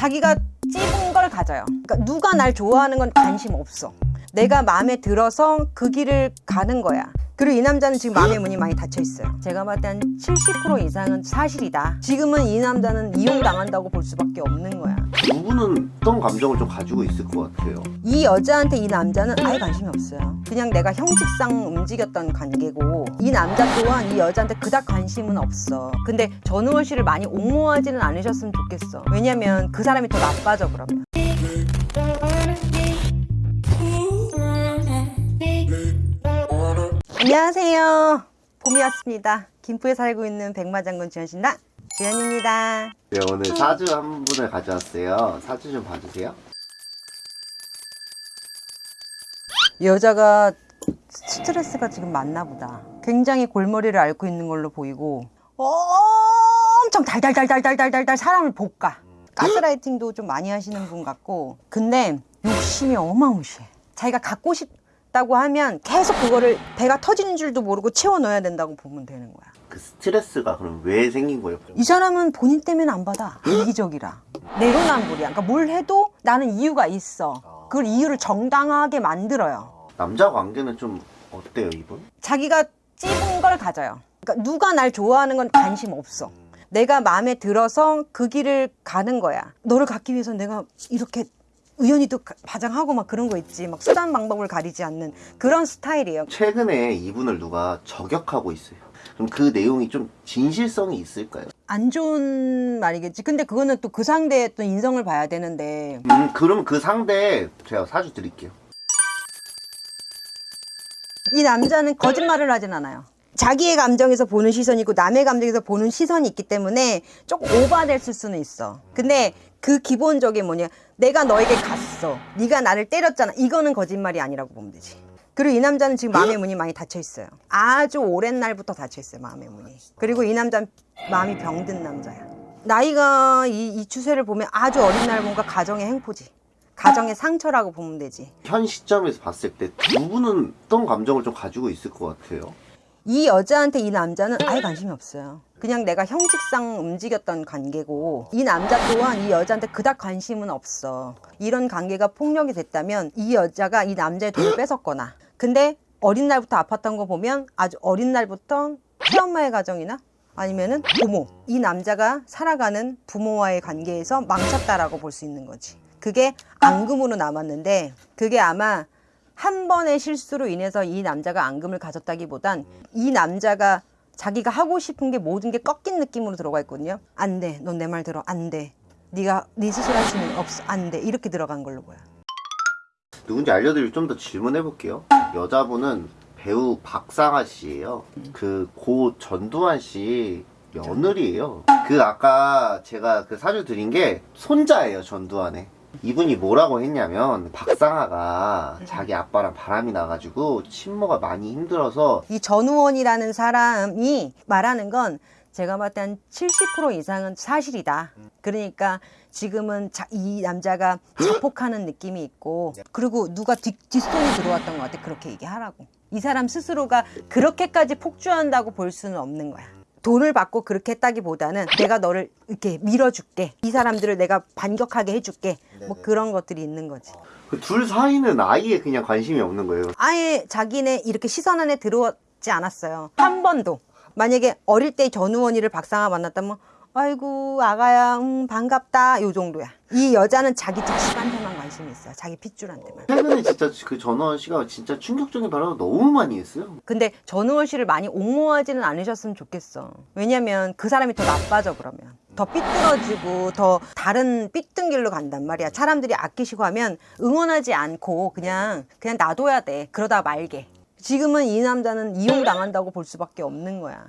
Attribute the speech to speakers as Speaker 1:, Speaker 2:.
Speaker 1: 자기가 찝은 걸 가져요. 그러니까 누가 날 좋아하는 건 관심 없어. 내가 마음에 들어서 그 길을 가는 거야. 그리고 이 남자는 지금 마음의 문이 많이 닫혀 있어요. 제가 봤을 때 한 70% 이상은 사실이다. 지금은 이 남자는 이용당한다고 볼 수밖에 없는 거야.
Speaker 2: 두 분은 어떤 감정을 좀 가지고 있을 것 같아요?
Speaker 1: 이 여자한테 이 남자는 아예 관심이 없어요. 그냥 내가 형식상 움직였던 관계고 이 남자 또한 이 여자한테 그닥 관심은 없어. 근데 전우원 씨를 많이 옹호하지는 않으셨으면 좋겠어. 왜냐면 그 사람이 더 나빠져 그러면. 안녕하세요. 봄이 왔습니다. 김포에 살고 있는 백마장군 지현신다 지현입니다.
Speaker 2: 네, 오늘 사주 한 분을 가져왔어요. 사주 좀 봐주세요.
Speaker 1: 이 여자가 스트레스가 지금 많나 보다. 굉장히 골머리를 앓고 있는 걸로 보이고 엄청 달달달달달달달달 사람을 볶아. 가스라이팅도 좀 많이 하시는 분 같고 근데 욕심이 어마무시해. 자기가 갖고 싶 다고 하면 계속 그거를 배가 터지는 줄도 모르고 채워 넣어야 된다고 보면 되는 거야.
Speaker 2: 그 스트레스가 그럼 왜 생긴 거예요?
Speaker 1: 이 사람은 본인 때문에 안 받아. 이기적이라. 내로남불이야. 그러니까 뭘 해도 나는 이유가 있어. 그걸 이유를 정당하게 만들어요.
Speaker 2: 남자 관계는 좀 어때요, 이분?
Speaker 1: 자기가 찝은 걸 가져요. 그러니까 누가 날 좋아하는 건 관심 없어. 내가 마음에 들어서 그 길을 가는 거야. 너를 갖기 위해서 내가 이렇게 우연히도 가- 바장하고 막 그런 거 있지. 막 수단 방법을 가리지 않는 그런 스타일이에요.
Speaker 2: 최근에 이분을 누가 저격하고 있어요. 그럼 그 내용이 좀 진실성이 있을까요?
Speaker 1: 안 좋은 말이겠지. 근데 그거는 또 그 상대의 또 인성을 봐야 되는데
Speaker 2: 음, 그럼 그 상대 제가 사주 드릴게요.
Speaker 1: 이 남자는 거짓말을 하진 않아요. 자기의 감정에서 보는 시선이 있고 남의 감정에서 보는 시선이 있기 때문에 조금 오바됐을 수는 있어. 근데 그 기본적인 뭐냐 내가 너에게 갔어. 네가 나를 때렸잖아. 이거는 거짓말이 아니라고 보면 되지. 그리고 이 남자는 지금 마음의 문이 많이 닫혀 있어요. 아주 오랜 날부터 닫혀 있어요. 마음의 문이. 그리고 이 남자는 마음이 병든 남자야. 나이가 이, 이 추세를 보면 아주 어린 날 뭔가 가정의 행포지. 가정의 상처라고 보면 되지.
Speaker 2: 현 시점에서 봤을 때 두 분은 어떤 감정을 좀 가지고 있을 것 같아요?
Speaker 1: 이 여자한테 이 남자는 아예 관심이 없어요. 그냥 내가 형식상 움직였던 관계고 이 남자 또한 이 여자한테 그닥 관심은 없어. 이런 관계가 폭력이 됐다면 이 여자가 이 남자의 돈을 뺏었거나 근데 어린 날부터 아팠던 거 보면 아주 어린 날부터 새엄마의 가정이나 아니면은 부모 이 남자가 살아가는 부모와의 관계에서 망쳤다라고 볼 수 있는 거지. 그게 앙금으로 남았는데 그게 아마 한 번의 실수로 인해서 이 남자가 앙금을 가졌다기보단 이 남자가 자기가 하고 싶은 게 모든 게 꺾인 느낌으로 들어가 있거든요. 안 돼. 넌 내 말 들어. 안 돼. 네가 네 스스로 할수 있는 거 없어. 안 돼. 이렇게 들어간 걸로 보여.
Speaker 2: 누군지 알려드리고 좀 더 질문해 볼게요. 여자분은 배우 박상아 씨예요. 그고 전두환 씨 며느리예요. 그 아까 제가 그 사주 드린 게 손자예요 전두환의. 이분이 뭐라고 했냐면 박상아가 자기 아빠랑 바람이 나가지고 친모가 많이 힘들어서
Speaker 1: 이 전우원이라는 사람이 말하는 건 제가 봤을 때 한 70% 이상은 사실이다. 그러니까 지금은 자- 이 남자가 자폭하는 느낌이 있고 그리고 누가 뒷, 뒷손이 들어왔던 것 같아. 그렇게 얘기하라고. 이 사람 스스로가 그렇게까지 폭주한다고 볼 수는 없는 거야. 돈을 받고 그렇게 했다기보다는 내가 너를 이렇게 밀어줄게. 이 사람들을 내가 반격하게 해줄게. 뭐 그런 것들이 있는 거지.
Speaker 2: 그 둘 사이는 아예 그냥 관심이 없는 거예요.
Speaker 1: 아예 자기네 이렇게 시선 안에 들어오지 않았어요. 한 번도. 만약에 어릴 때 전우원이를 박상아 만났다면 아이고 아가야 음, 반갑다 요 정도야. 이 여자는 자기 자식한테만 관심이 있어요. 자기 핏줄한테만.
Speaker 2: 최근에 진짜 그 전원 씨가 진짜 충격적인 발언을 너무 많이 했어요.
Speaker 1: 근데 전우원 씨를 많이 옹호하지는 않으셨으면 좋겠어. 왜냐면 그 사람이 더 나빠져 그러면. 더 삐뚤어지고 더 다른 삐뚤 길로 간단 말이야. 사람들이 아끼시고 하면 응원하지 않고 그냥 그냥 놔둬야 돼. 그러다 말게. 지금은 이 남자는 이용당한다고 볼 수밖에 없는 거야.